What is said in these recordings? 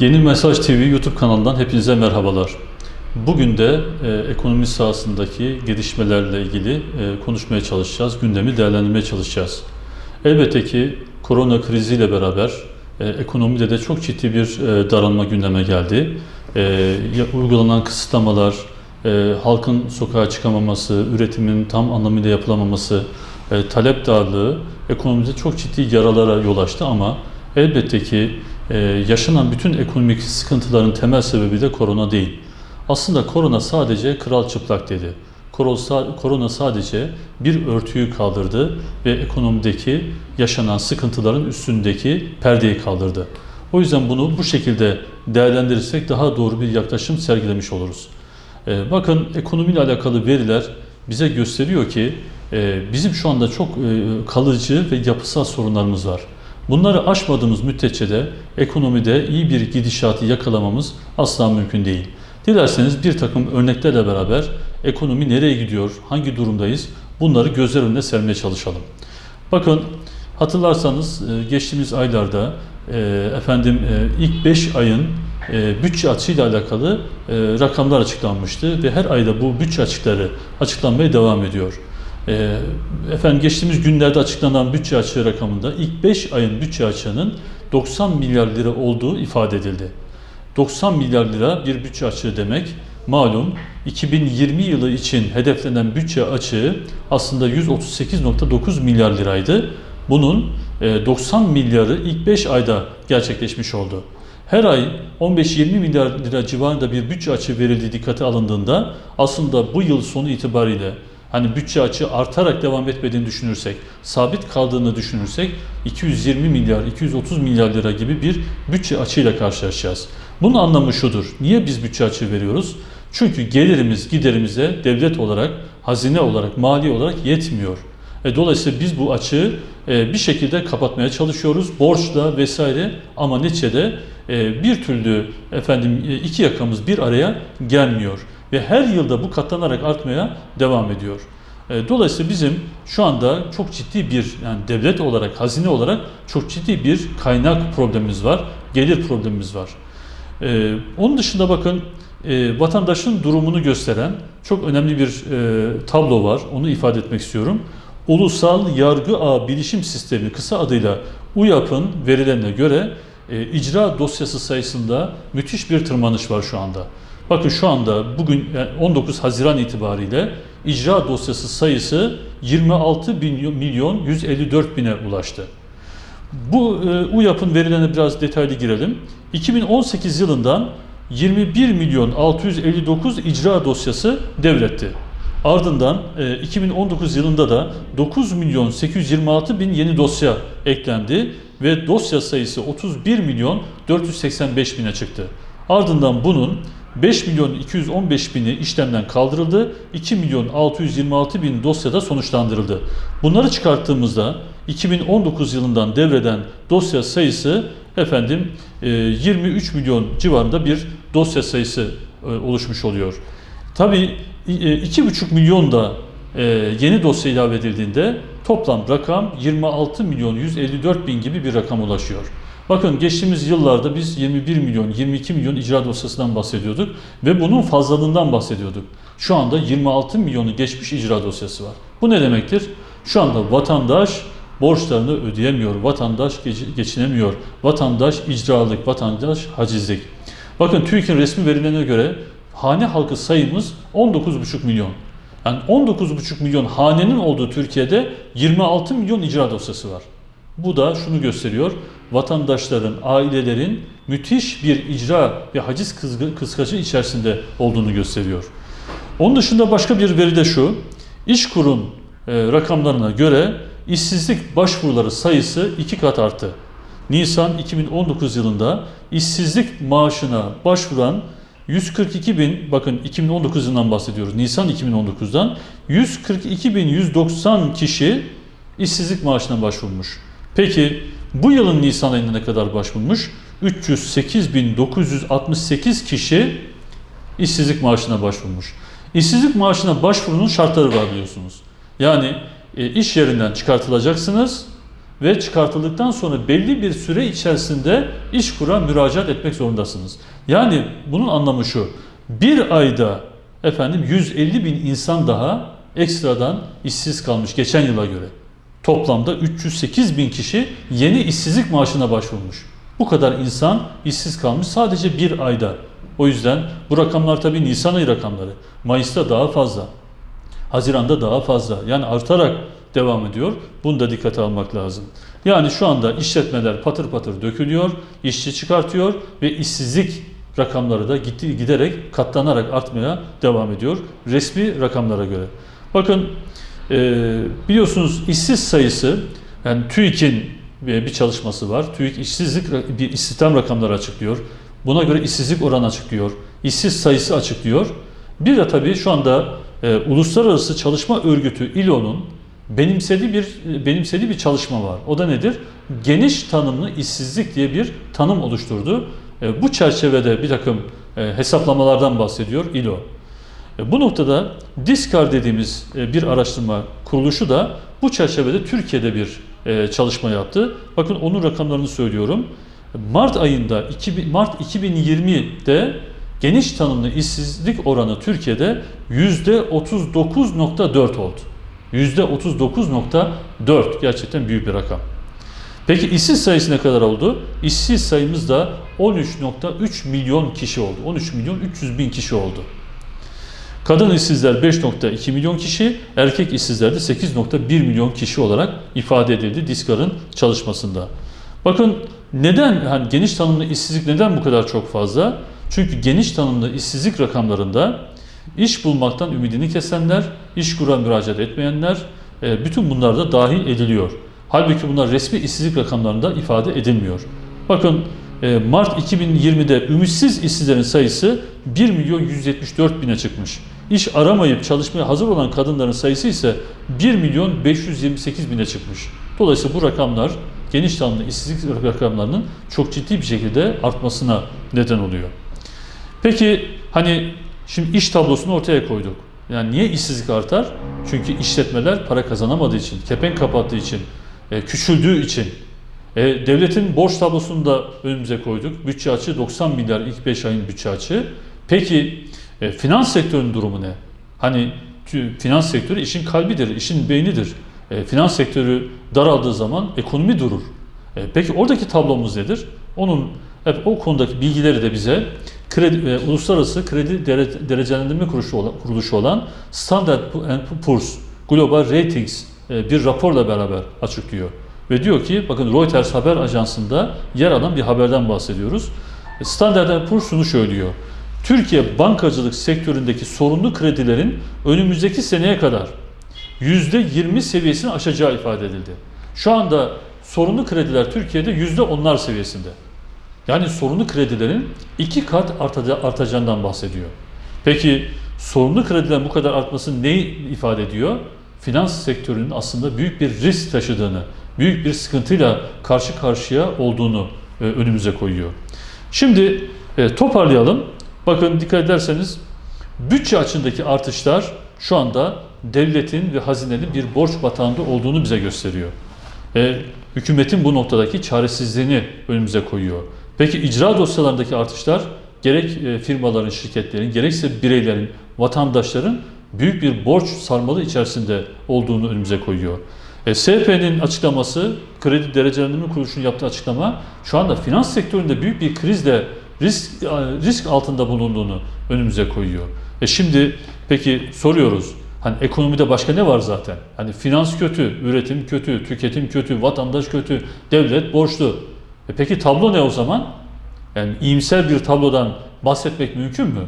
Yeni Mesaj TV YouTube kanalından hepinize merhabalar. Bugün de e, ekonomi sahasındaki gelişmelerle ilgili e, konuşmaya çalışacağız, gündemi değerlendirmeye çalışacağız. Elbette ki korona kriziyle beraber e, ekonomide de çok ciddi bir e, daralma gündeme geldi. E, uygulanan kısıtlamalar, e, halkın sokağa çıkamaması, üretimin tam anlamıyla yapılamaması, e, talep darlığı ekonomide çok ciddi yaralara yol açtı ama elbette ki e, yaşanan bütün ekonomik sıkıntıların temel sebebi de korona değil. Aslında korona sadece kral çıplak dedi. Korona, korona sadece bir örtüyü kaldırdı ve ekonomideki yaşanan sıkıntıların üstündeki perdeyi kaldırdı. O yüzden bunu bu şekilde değerlendirirsek daha doğru bir yaklaşım sergilemiş oluruz. Ee, Bakın ekonomiyle alakalı veriler bize gösteriyor ki e, bizim şu anda çok e, kalıcı ve yapısal sorunlarımız var. Bunları aşmadığımız müddetçe de ekonomide iyi bir gidişatı yakalamamız asla mümkün değil. Dilerseniz bir takım örneklerle beraber ekonomi nereye gidiyor, hangi durumdayız bunları gözler önüne sermeye çalışalım. Bakın hatırlarsanız e, geçtiğimiz aylarda e, efendim e, ilk 5 ayın bütçe açığıyla alakalı rakamlar açıklanmıştı ve her ayda bu bütçe açıkları açıklanmaya devam ediyor. E, Efendim geçtiğimiz günlerde açıklanan bütçe açığı rakamında ilk 5 ayın bütçe açığının 90 milyar lira olduğu ifade edildi. 90 milyar lira bir bütçe açığı demek. Malum 2020 yılı için hedeflenen bütçe açığı aslında 138.9 milyar liraydı. Bunun e, 90 milyarı ilk 5 ayda gerçekleşmiş oldu. Her ay 15-20 milyar lira civarında bir bütçe açığı verildiği dikkate alındığında aslında bu yıl sonu itibariyle hani bütçe açığı artarak devam etmediğini düşünürsek, sabit kaldığını düşünürsek 220 milyar, 230 milyar lira gibi bir bütçe açığıyla karşılaşacağız. Bunun anlamı şudur. Niye biz bütçe açığı veriyoruz? Çünkü gelirimiz giderimize devlet olarak, hazine olarak, mali olarak yetmiyor. E, dolayısıyla biz bu açığı e, bir şekilde kapatmaya çalışıyoruz. Borçla vesaire ama neticede e, bir türlü efendim e, iki yakamız bir araya gelmiyor. Ve her yılda bu katlanarak artmaya devam ediyor. E, Dolayısıyla bizim şu anda çok ciddi bir yani devlet olarak, hazine olarak çok ciddi bir kaynak problemimiz var, gelir problemimiz var. Ee, onun dışında bakın e, vatandaşın durumunu gösteren çok önemli bir e, tablo var. Onu ifade etmek istiyorum. Ulusal Yargı Ağı Bilişim Sistemi kısa adıyla UYAP'ın verilerine göre e, icra dosyası sayısında müthiş bir tırmanış var şu anda. Bakın şu anda bugün yani 19 Haziran itibariyle icra dosyası sayısı 26 bin milyon 154 bine ulaştı. Bu e, UYAP'ın verilerine biraz detaylı girelim. 2018 yılından 21 milyon 659 icra dosyası devretti. Ardından e, 2019 yılında da 9 milyon 826 bin yeni dosya eklendi ve dosya sayısı 31 milyon 485 bine çıktı. Ardından bunun 5 milyon 215 bini işlemden kaldırıldı, 2 milyon 626 bin dosyada sonuçlandırıldı. Bunları çıkarttığımızda 2019 yılından devreden dosya sayısı efendim e, 23 milyon civarında bir dosya sayısı e, oluşmuş oluyor. Tabii e, 2,5 milyon da e, yeni dosya ilave edildiğinde toplam rakam 26 milyon 154 bin gibi bir rakam ulaşıyor. Bakın geçtiğimiz yıllarda biz 21 milyon, 22 milyon icra dosyasından bahsediyorduk ve bunun fazlalığından bahsediyorduk. Şu anda 26 milyonu geçmiş icra dosyası var. Bu ne demektir? Şu anda vatandaş borçlarını ödeyemiyor, vatandaş geç- geçinemiyor, vatandaş icralık, vatandaş hacizlik. Bakın TÜİK'in resmi verilerine göre hane halkı sayımız 19,5 milyon. Yani 19,5 milyon hanenin olduğu Türkiye'de 26 milyon icra dosyası var. Bu da şunu gösteriyor. Vatandaşların, ailelerin müthiş bir icra ve haciz kıskacı içerisinde olduğunu gösteriyor. Onun dışında başka bir veri de şu. İşkur'un e, rakamlarına göre işsizlik başvuruları sayısı iki kat arttı. Nisan 2019 yılında işsizlik maaşına başvuran 142 bin, bakın 2019 yılından bahsediyoruz, Nisan 2019'dan 142 bin 190 kişi işsizlik maaşına başvurmuş. Peki bu yılın Nisan ayında ne kadar başvurmuş? 308.968 kişi işsizlik maaşına başvurmuş. İşsizlik maaşına başvurunun şartları var biliyorsunuz. Yani e, iş yerinden çıkartılacaksınız ve çıkartıldıktan sonra belli bir süre içerisinde iş kura müracaat etmek zorundasınız. Yani bunun anlamı şu. Bir ayda efendim 150 bin insan daha ekstradan işsiz kalmış geçen yıla göre. Toplamda 308 bin kişi yeni işsizlik maaşına başvurmuş. Bu kadar insan işsiz kalmış sadece bir ayda. O yüzden bu rakamlar tabii Nisan ayı rakamları. Mayıs'ta daha fazla. Haziran'da daha fazla. Yani artarak devam ediyor. Bunu da dikkate almak lazım. Yani şu anda işletmeler patır patır dökülüyor, işçi çıkartıyor ve işsizlik rakamları da gitti, giderek katlanarak artmaya devam ediyor resmi rakamlara göre. Bakın biliyorsunuz işsiz sayısı yani TÜİK'in bir çalışması var. TÜİK işsizlik bir istihdam rakamları açıklıyor. Buna göre işsizlik oranı açıklıyor. İşsiz sayısı açıklıyor. Bir de tabii şu anda e, Uluslararası Çalışma Örgütü ILO'nun benimsediği bir benimsediği bir çalışma var. O da nedir? Geniş tanımlı işsizlik diye bir tanım oluşturdu. E, bu çerçevede bir takım e, hesaplamalardan bahsediyor ILO. E, bu noktada DISCAR dediğimiz e, bir araştırma kuruluşu da bu çerçevede Türkiye'de bir e, çalışma yaptı. Bakın onun rakamlarını söylüyorum. Mart ayında 2000, Mart 2020'de geniş tanımlı işsizlik oranı Türkiye'de %39.4 oldu. %39.4 gerçekten büyük bir rakam. Peki işsiz sayısı ne kadar oldu? İşsiz sayımız da 13.3 milyon kişi oldu. 13 milyon 300 bin kişi oldu. Kadın işsizler 5.2 milyon kişi, erkek işsizler de 8.1 milyon kişi olarak ifade edildi Diskar'ın çalışmasında. Bakın neden hani geniş tanımlı işsizlik neden bu kadar çok fazla? Çünkü geniş tanımlı işsizlik rakamlarında iş bulmaktan ümidini kesenler, iş kura müracaat etmeyenler, e, bütün bunlar da dahil ediliyor. Halbuki bunlar resmi işsizlik rakamlarında ifade edilmiyor. Bakın e, Mart 2020'de ümitsiz işsizlerin sayısı 1 milyon 174 bine çıkmış. İş aramayıp çalışmaya hazır olan kadınların sayısı ise 1 milyon 528 bine çıkmış. Dolayısıyla bu rakamlar geniş tanımlı işsizlik rakamlarının çok ciddi bir şekilde artmasına neden oluyor. Peki hani şimdi iş tablosunu ortaya koyduk. Yani niye işsizlik artar? Çünkü işletmeler para kazanamadığı için, kepenk kapattığı için, e, küçüldüğü için. E, devletin borç tablosunu da önümüze koyduk. Bütçe açığı 90 milyar ilk 5 ayın bütçe açığı. Peki e, finans sektörünün durumu ne? Hani finans sektörü işin kalbidir, işin beynidir. E, finans sektörü daraldığı zaman ekonomi durur. E, peki oradaki tablomuz nedir? Onun hep o konudaki bilgileri de bize kredi, e, uluslararası kredi dere, derecelendirme kuruluşu olan, kuruluşu olan Standard Poor's Global Ratings e, bir raporla beraber açıklıyor. Ve diyor ki bakın Reuters haber ajansında yer alan bir haberden bahsediyoruz. E, Standard Poor's şunu söylüyor. Türkiye bankacılık sektöründeki sorunlu kredilerin önümüzdeki seneye kadar %20 seviyesini aşacağı ifade edildi. Şu anda sorunlu krediler Türkiye'de %10'lar seviyesinde. Yani sorunlu kredilerin iki kat artacağından bahsediyor. Peki sorunlu kredilerin bu kadar artması ne ifade ediyor? Finans sektörünün aslında büyük bir risk taşıdığını, büyük bir sıkıntıyla karşı karşıya olduğunu e, önümüze koyuyor. Şimdi e, toparlayalım. Bakın dikkat ederseniz bütçe açındaki artışlar şu anda devletin ve hazinenin bir borç batağında olduğunu bize gösteriyor. E, hükümetin bu noktadaki çaresizliğini önümüze koyuyor. Peki icra dosyalarındaki artışlar gerek e, firmaların, şirketlerin, gerekse bireylerin, vatandaşların büyük bir borç sarmalı içerisinde olduğunu önümüze koyuyor. E, SP'nin açıklaması, kredi derecelendirme kuruluşunun yaptığı açıklama şu anda finans sektöründe büyük bir krizle risk risk altında bulunduğunu önümüze koyuyor. E şimdi peki soruyoruz. Hani ekonomide başka ne var zaten? Hani finans kötü, üretim kötü, tüketim kötü, vatandaş kötü, devlet borçlu. E peki tablo ne o zaman? Yani iyimser bir tablodan bahsetmek mümkün mü?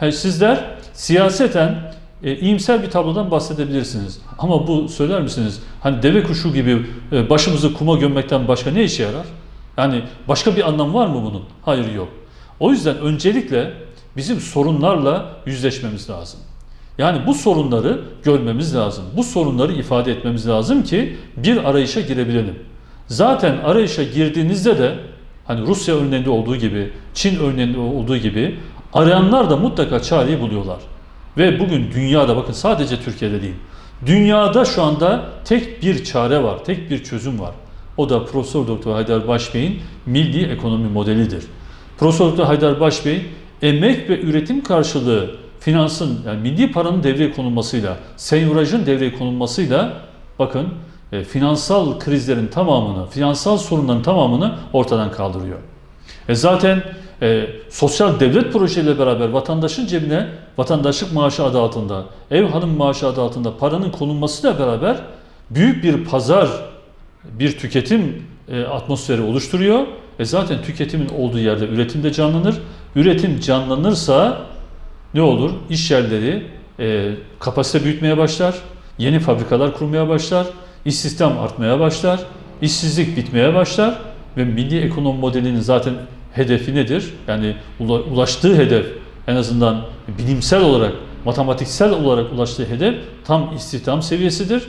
Yani sizler siyaseten e, iyimser bir tablodan bahsedebilirsiniz. Ama bu söyler misiniz? Hani deve kuşu gibi e, başımızı kuma gömmekten başka ne işe yarar? Yani başka bir anlam var mı bunun? Hayır yok. O yüzden öncelikle bizim sorunlarla yüzleşmemiz lazım. Yani bu sorunları görmemiz lazım. Bu sorunları ifade etmemiz lazım ki bir arayışa girebilelim. Zaten arayışa girdiğinizde de hani Rusya örneğinde olduğu gibi, Çin örneğinde olduğu gibi arayanlar da mutlaka çareyi buluyorlar. Ve bugün dünyada bakın sadece Türkiye'de değil. Dünyada şu anda tek bir çare var, tek bir çözüm var. O da Profesör Doktor Haydar Başbey'in milli ekonomi modelidir. Profesör Doktor Haydar Başbey emek ve üretim karşılığı finansın yani milli paranın devreye konulmasıyla, senyorajın devreye konulmasıyla bakın e, finansal krizlerin tamamını, finansal sorunların tamamını ortadan kaldırıyor. E zaten e, sosyal devlet projeleriyle beraber vatandaşın cebine vatandaşlık maaşı adı altında, ev hanım maaşı adı altında paranın konulmasıyla beraber büyük bir pazar, bir tüketim e, atmosferi oluşturuyor. E zaten tüketimin olduğu yerde üretim de canlanır. Üretim canlanırsa ne olur? İş yerleri e, kapasite büyütmeye başlar, yeni fabrikalar kurmaya başlar, istihdam artmaya başlar, işsizlik bitmeye başlar ve milli ekonomi modelinin zaten hedefi nedir? Yani ula- ulaştığı hedef en azından bilimsel olarak, matematiksel olarak ulaştığı hedef tam istihdam seviyesidir.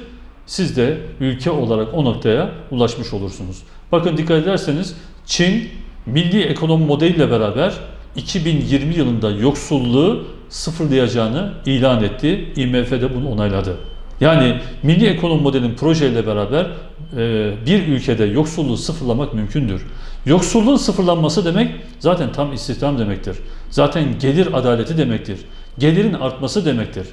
Siz de ülke olarak o noktaya ulaşmış olursunuz. Bakın dikkat ederseniz Çin milli ekonomi modeliyle beraber 2020 yılında yoksulluğu sıfırlayacağını ilan etti. IMF de bunu onayladı. Yani milli ekonomi modelinin projeyle beraber e, bir ülkede yoksulluğu sıfırlamak mümkündür. Yoksulluğun sıfırlanması demek zaten tam istihdam demektir. Zaten gelir adaleti demektir. Gelirin artması demektir.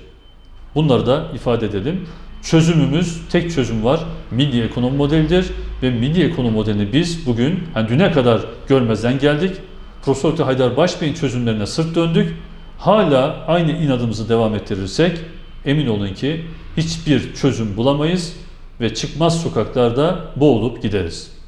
Bunları da ifade edelim. Çözümümüz, tek çözüm var. Milli ekonomi modelidir ve milli ekonomi modelini biz bugün, hani düne kadar görmezden geldik. Profesör. Haydar Başbey'in çözümlerine sırt döndük. Hala aynı inadımızı devam ettirirsek emin olun ki hiçbir çözüm bulamayız ve çıkmaz sokaklarda boğulup gideriz.